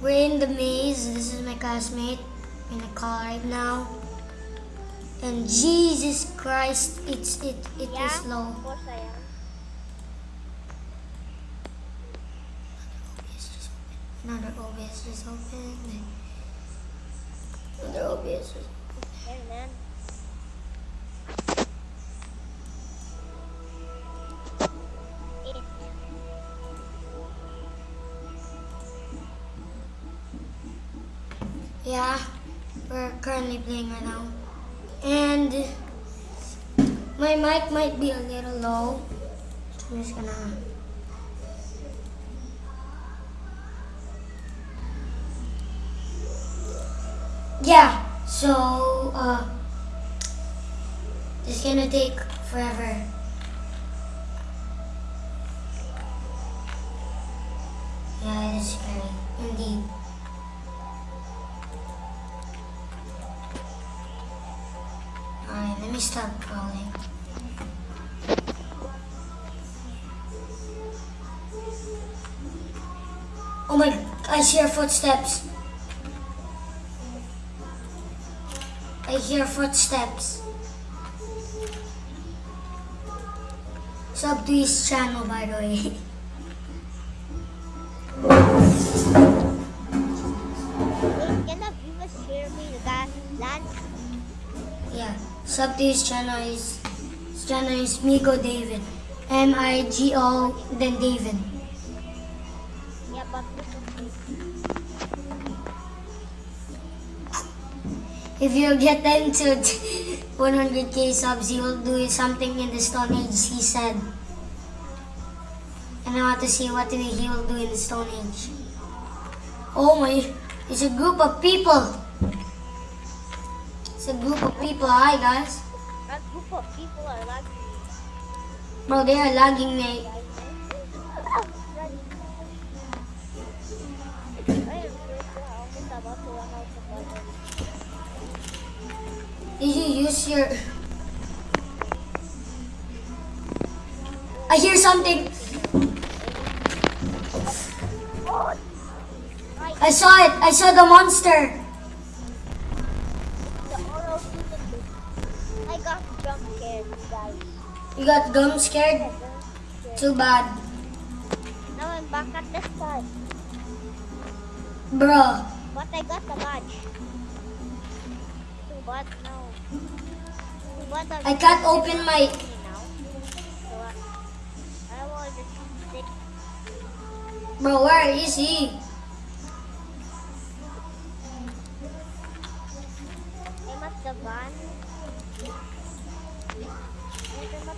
we're in the maze. This is my classmate in the car right now. And Jesus Christ, it's it it is Yeah, low. of course I am. Another OBS is open. Another OBS is Hey, man. Yeah, we're currently playing right now. And my mic might be a little low. So I'm just gonna. Yeah, so, uh, it's gonna take forever. Yeah, it is scary, indeed. Me stop crawling. Oh my, I hear footsteps. I hear footsteps. Sub to his channel, by the way. yeah, sub to his channel is, his channel is Migo David. M-I-G-O, then David. Yeah, but this is If you get into 100k subs, he will do something in the Stone Age, he said. And I want to see what he will do in the Stone Age. Oh my, it's a group of people. It's a group of people. Hi guys. a group of people are like Bro, they are lagging me. I am almost about to run out of water. Did you use your... I hear something. I saw it. I saw the monster. You got gum scared? Too bad. Now I'm back at the start. Bro. But I got the badge. Too bad now. Too bad I'm can't open my... now. So I will just take Bro, where is he? I'm at the van. I'm at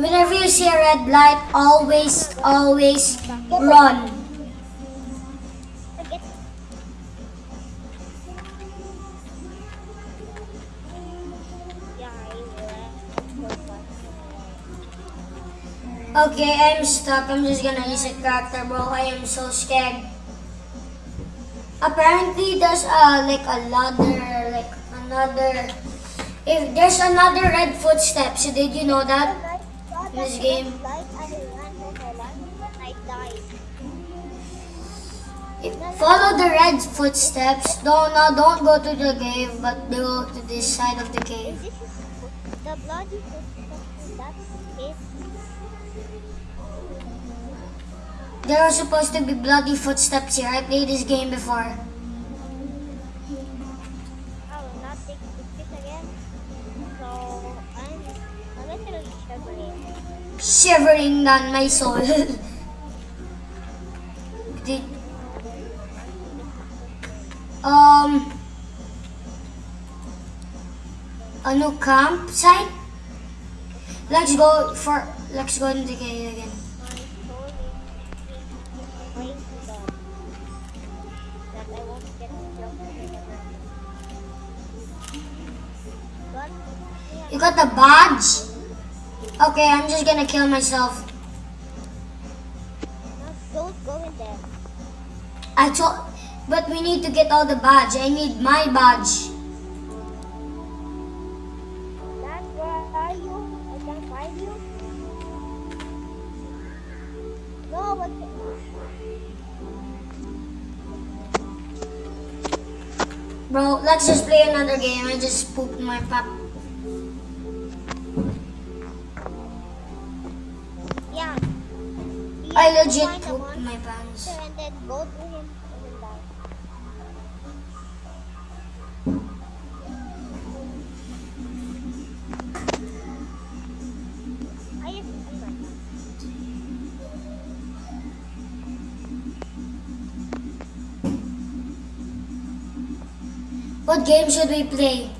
Whenever you see a red light, always, always run. Okay, I'm stuck. I'm just gonna use a character, bro. I am so scared. Apparently, there's uh, like another, like another. If there's another red footstep, so did you know that? This game. Like I ran for my life, but I died. If- Follow the red footsteps. Don't no, don't go to the cave, but go to this side of the cave. The bloody footsteps. That's it. There are supposed to be bloody footsteps here. I played this game before. shivering down my soul. Did, um, a new campsite? Let's go for, let's go into the cave again. You got the badge? Okay, I'm just gonna kill myself. Don't go in there. I told, but we need to get all the badge. I need my badge. Dad, where are you? I can't find you. No, but Bro, let's just play another game. I just pooped my pop. I legit pooped my pants. And then to him and then die. I have to see my What game should we play?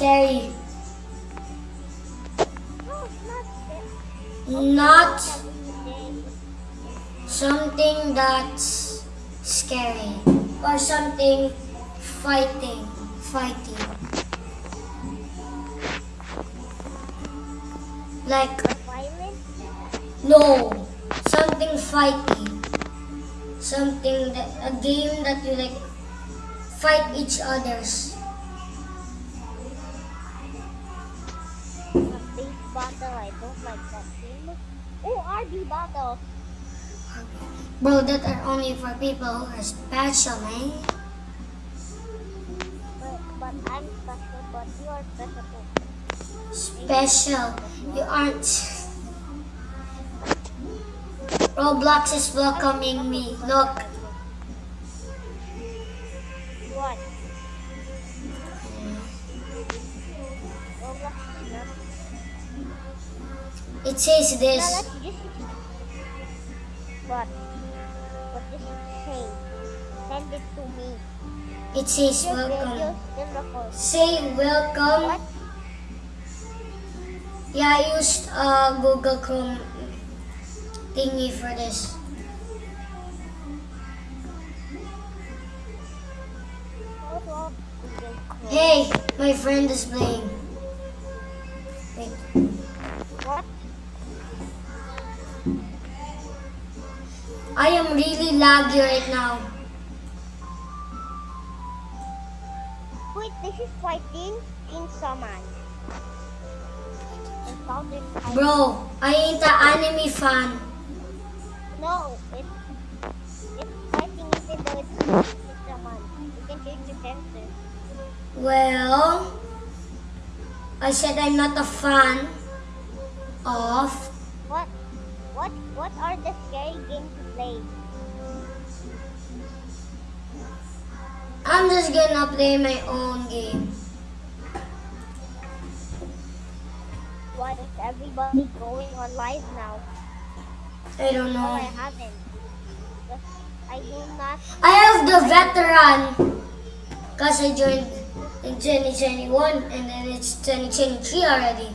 scary. not something that's scary. Or something fighting. Fighting. Like, no. Something fighting. Something that, a game that you like fight each others. Like that game. Oh, RB battle. Bro, that are only for people who are special, eh? But, but I'm special, but you are special too. Special. You aren't. Roblox is welcoming me. Look. It says this. just. What? What does it say? Send it to me. It says Your welcome. Say welcome. What? Yeah, I used uh, Google Chrome thingy for this. Hold on. Google Chrome. Hey, my friend is playing. I am really laggy right now. Wait, this is fighting in Saman. And found in Bro, I ain't an anime fan. No, it's it's fighting even though it's in Saman. You can change the fences. Well, I said I'm not a fan of. What? What? What are the scary games to play? I'm just gonna play my own game. What is everybody going on live now? I don't No, I know. haven't. I do not. I have the veteran. Cause I joined in 2021 and then it's 2023 already.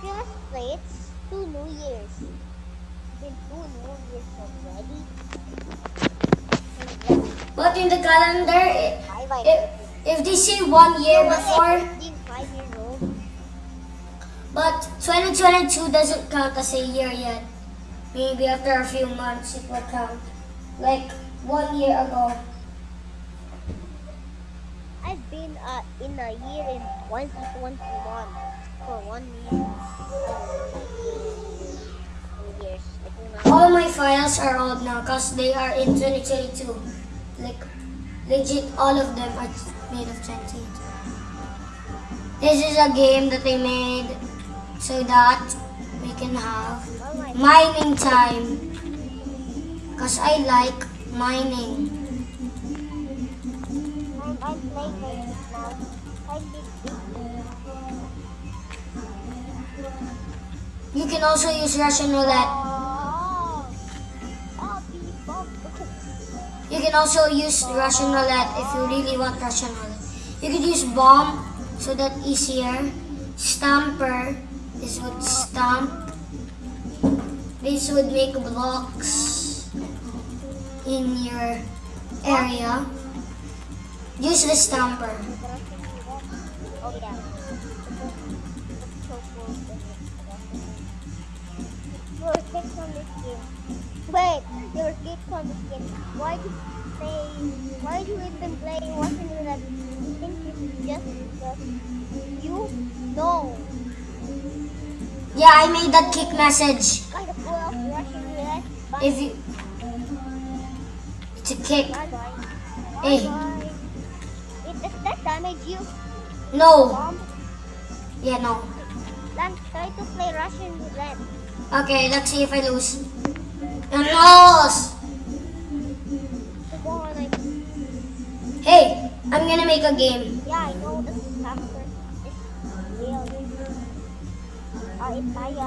Seriously, it's two New Years. It's been two New Years already. But in the calendar, i- Five, I if, if they say one year before, Five years old. but 2022 doesn't count as a year yet. Maybe after a few months it will count. Like one year ago. I've been uh, in a year in 2021 for one year. Years. I do not. All my files are old now because they are in 2022. Like, legit, all of them are made of 2022. This is a game that I made so that we can have mining time. Because I like mining. You can also use Russian roulette. You can also use Russian roulette if you really want Russian roulette. You could use bomb so that easier. Stamper. This would stamp. This would make blocks in your area. Use the stamper. Wait, your kicks on this game. Why do you say? Why do you even play Russian roulette? You think it's just because you know Yeah, I made that kick message. kind of full of Russian roulette. If you... It's a kick. bye bye. Hey. Bye bye. It does that damage you? No. Bomb. Yeah, no. Then try to play Russian roulette. Okay, let's see if I lose. And lost! So go on like Hey, I'm gonna make a game. Yeah, I know hamster is real. Uh, it's Maya.